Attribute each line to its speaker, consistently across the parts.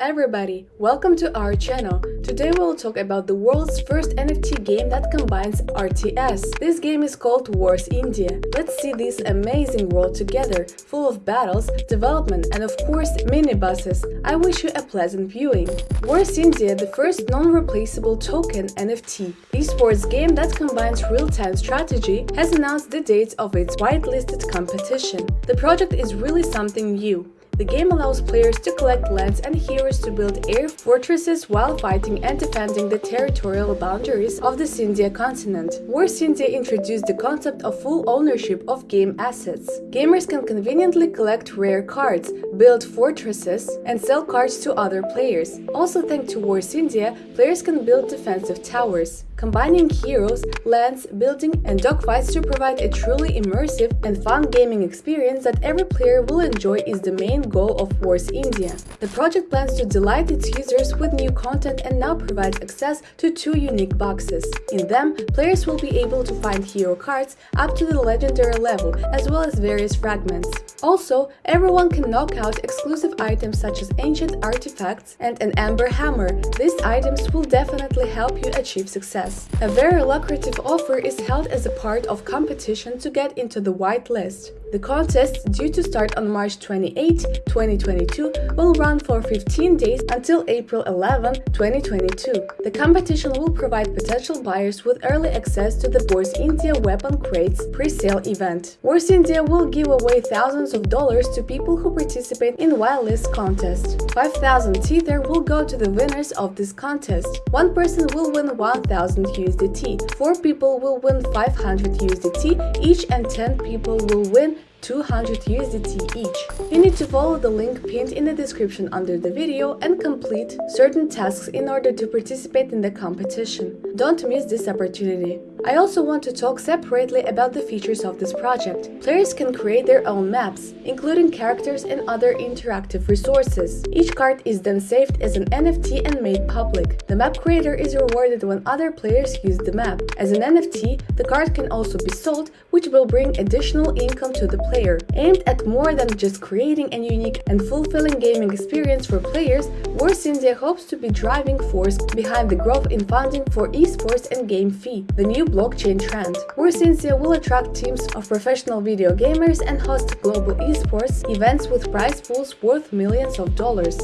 Speaker 1: Everybody, welcome to our channel. Today we'll talk about the world's first NFT game that combines RTS. This game is called Wars India. Let's see this amazing world together, full of battles, development and of course mini-buses. I wish you a pleasant viewing. Wars India, the first non-replaceable token NFT, esports game that combines real-time strategy, has announced the dates of its whitelisted competition. The project is really something new. The game allows players to collect lands and heroes to build air fortresses while fighting and defending the territorial boundaries of the Scindia continent. War Scindia introduced the concept of full ownership of game assets. Gamers can conveniently collect rare cards, build fortresses, and sell cards to other players. Also thanks to War Scindia, players can build defensive towers combining heroes, lands, building, and dogfights to provide a truly immersive and fun gaming experience that every player will enjoy is the main goal of Wars India. The project plans to delight its users with new content and now provides access to two unique boxes. In them, players will be able to find hero cards up to the legendary level, as well as various fragments. Also, everyone can knock out exclusive items such as ancient artifacts and an amber hammer. These items will definitely help you achieve success. A very lucrative offer is held as a part of competition to get into the white list. The contest, due to start on March 28, 2022, will run for 15 days until April 11, 2022. The competition will provide potential buyers with early access to the Wars India Weapon Crates pre-sale event. Wars India will give away thousands of dollars to people who participate in whitelist contest. 5,000 Tether will go to the winners of this contest. One person will win 1,000 USDT, 4 people will win 500 USDT each and 10 people will win 200 USDT each. You need to follow the link pinned in the description under the video and complete certain tasks in order to participate in the competition. Don't miss this opportunity. I also want to talk separately about the features of this project. Players can create their own maps, including characters and other interactive resources. Each card is then saved as an NFT and made public. The map creator is rewarded when other players use the map. As an NFT, the card can also be sold, which will bring additional income to the player. Aimed at more than just creating a unique and fulfilling gaming experience for players, Wars India hopes to be driving force behind the growth in funding for esports and GameFi. The new blockchain trend. India will attract teams of professional video gamers and host global esports events with prize pools worth millions of dollars.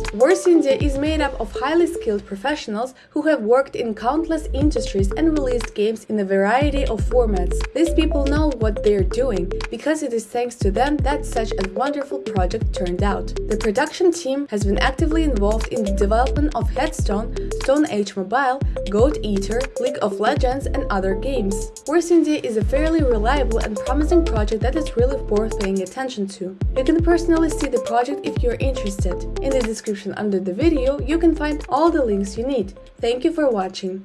Speaker 1: India is made up of highly skilled professionals who have worked in countless industries and released games in a variety of formats. These people know what they're doing, because it is thanks to them that such a wonderful project turned out. The production team has been actively involved in the development of Hearthstone, Stone Age Mobile, God Eater, League of Legends and other games India is a fairly reliable and promising project that is really worth paying attention to. You can personally see the project if you're interested. In the description under the video, you can find all the links you need. Thank you for watching.